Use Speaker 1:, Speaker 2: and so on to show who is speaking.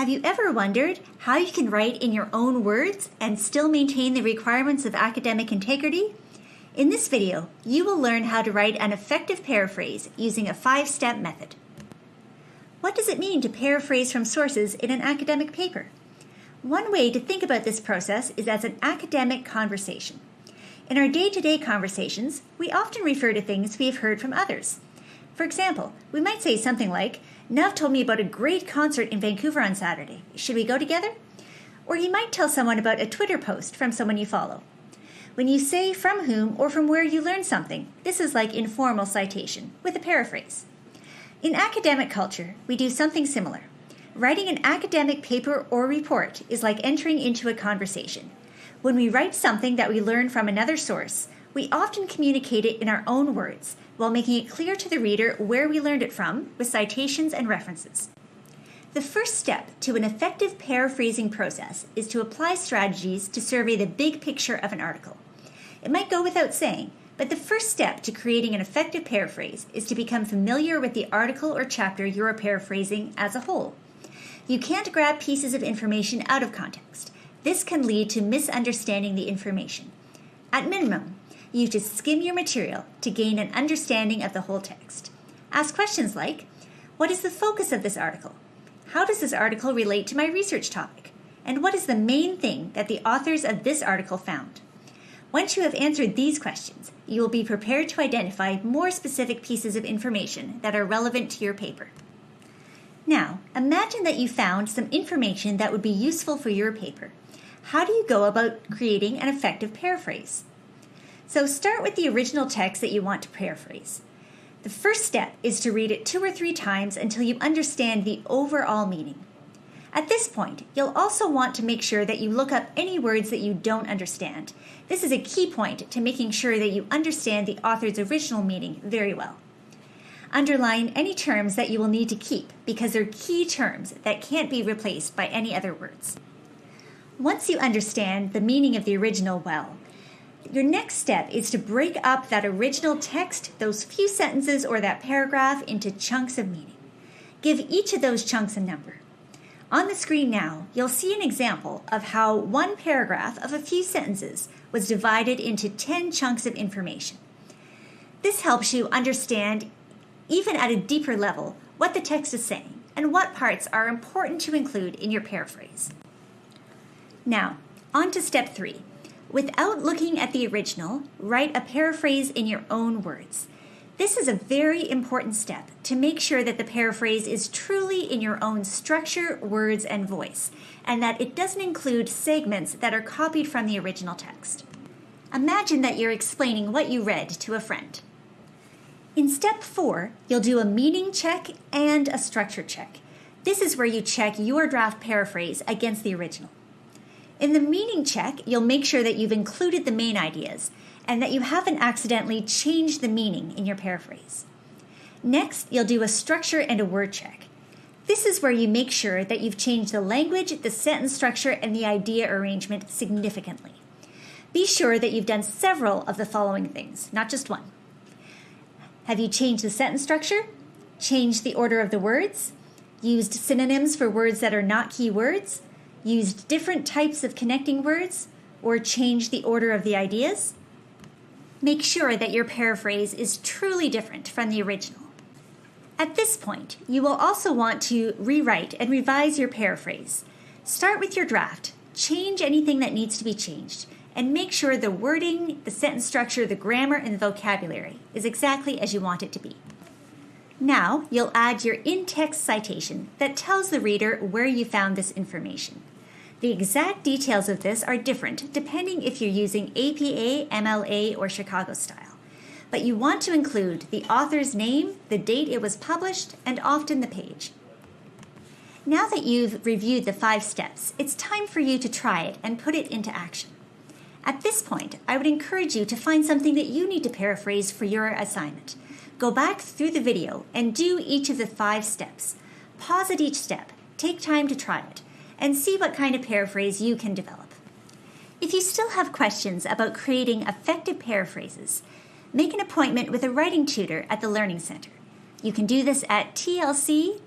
Speaker 1: Have you ever wondered how you can write in your own words and still maintain the requirements of academic integrity? In this video, you will learn how to write an effective paraphrase using a five-step method. What does it mean to paraphrase from sources in an academic paper? One way to think about this process is as an academic conversation. In our day-to-day conversations, we often refer to things we have heard from others. For example, we might say something like, Nav told me about a great concert in Vancouver on Saturday. Should we go together? Or you might tell someone about a Twitter post from someone you follow. When you say from whom or from where you learned something, this is like informal citation, with a paraphrase. In academic culture, we do something similar. Writing an academic paper or report is like entering into a conversation. When we write something that we learn from another source, we often communicate it in our own words while making it clear to the reader where we learned it from with citations and references. The first step to an effective paraphrasing process is to apply strategies to survey the big picture of an article. It might go without saying, but the first step to creating an effective paraphrase is to become familiar with the article or chapter you are paraphrasing as a whole. You can't grab pieces of information out of context. This can lead to misunderstanding the information. At minimum, you just skim your material to gain an understanding of the whole text. Ask questions like, what is the focus of this article? How does this article relate to my research topic? And what is the main thing that the authors of this article found? Once you have answered these questions, you will be prepared to identify more specific pieces of information that are relevant to your paper. Now, imagine that you found some information that would be useful for your paper. How do you go about creating an effective paraphrase? So start with the original text that you want to paraphrase. The first step is to read it two or three times until you understand the overall meaning. At this point, you'll also want to make sure that you look up any words that you don't understand. This is a key point to making sure that you understand the author's original meaning very well. Underline any terms that you will need to keep because they're key terms that can't be replaced by any other words. Once you understand the meaning of the original well, your next step is to break up that original text, those few sentences or that paragraph into chunks of meaning. Give each of those chunks a number. On the screen now, you'll see an example of how one paragraph of a few sentences was divided into 10 chunks of information. This helps you understand, even at a deeper level, what the text is saying and what parts are important to include in your paraphrase. Now, on to step three Without looking at the original, write a paraphrase in your own words. This is a very important step to make sure that the paraphrase is truly in your own structure, words, and voice, and that it doesn't include segments that are copied from the original text. Imagine that you're explaining what you read to a friend. In step four, you'll do a meaning check and a structure check. This is where you check your draft paraphrase against the original. In the meaning check, you'll make sure that you've included the main ideas and that you haven't accidentally changed the meaning in your paraphrase. Next, you'll do a structure and a word check. This is where you make sure that you've changed the language, the sentence structure, and the idea arrangement significantly. Be sure that you've done several of the following things, not just one. Have you changed the sentence structure? Changed the order of the words? Used synonyms for words that are not key words? Used different types of connecting words, or changed the order of the ideas, make sure that your paraphrase is truly different from the original. At this point, you will also want to rewrite and revise your paraphrase. Start with your draft, change anything that needs to be changed, and make sure the wording, the sentence structure, the grammar, and the vocabulary is exactly as you want it to be. Now, you'll add your in-text citation that tells the reader where you found this information. The exact details of this are different depending if you're using APA, MLA, or Chicago style. But you want to include the author's name, the date it was published, and often the page. Now that you've reviewed the five steps, it's time for you to try it and put it into action. At this point, I would encourage you to find something that you need to paraphrase for your assignment. Go back through the video and do each of the five steps. Pause at each step, take time to try it, and see what kind of paraphrase you can develop. If you still have questions about creating effective paraphrases, make an appointment with a writing tutor at the Learning Center. You can do this at tlc.kpu.ca.